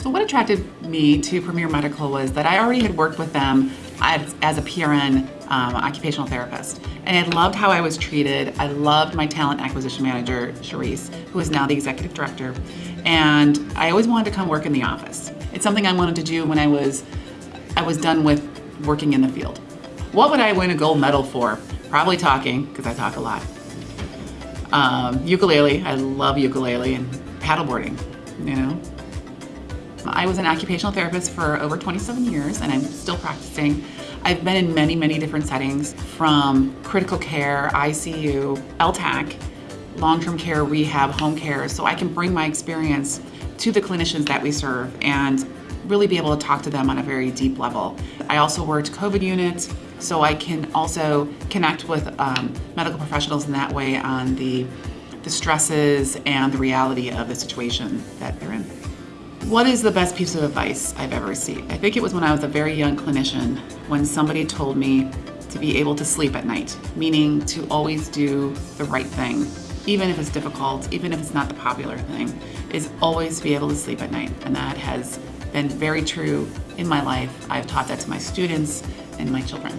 So what attracted me to Premier Medical was that I already had worked with them as, as a PRN um, occupational therapist. And I loved how I was treated. I loved my talent acquisition manager, Charisse, who is now the executive director. And I always wanted to come work in the office. It's something I wanted to do when I was, I was done with working in the field. What would I win a gold medal for? Probably talking, because I talk a lot. Um, ukulele, I love ukulele, and paddleboarding, you know? I was an occupational therapist for over 27 years and I'm still practicing. I've been in many, many different settings from critical care, ICU, LTAC, long-term care, rehab, home care, so I can bring my experience to the clinicians that we serve and really be able to talk to them on a very deep level. I also worked COVID units, so I can also connect with um, medical professionals in that way on the, the stresses and the reality of the situation that they're in. What is the best piece of advice I've ever received? I think it was when I was a very young clinician when somebody told me to be able to sleep at night, meaning to always do the right thing, even if it's difficult, even if it's not the popular thing, is always be able to sleep at night. And that has been very true in my life. I've taught that to my students and my children.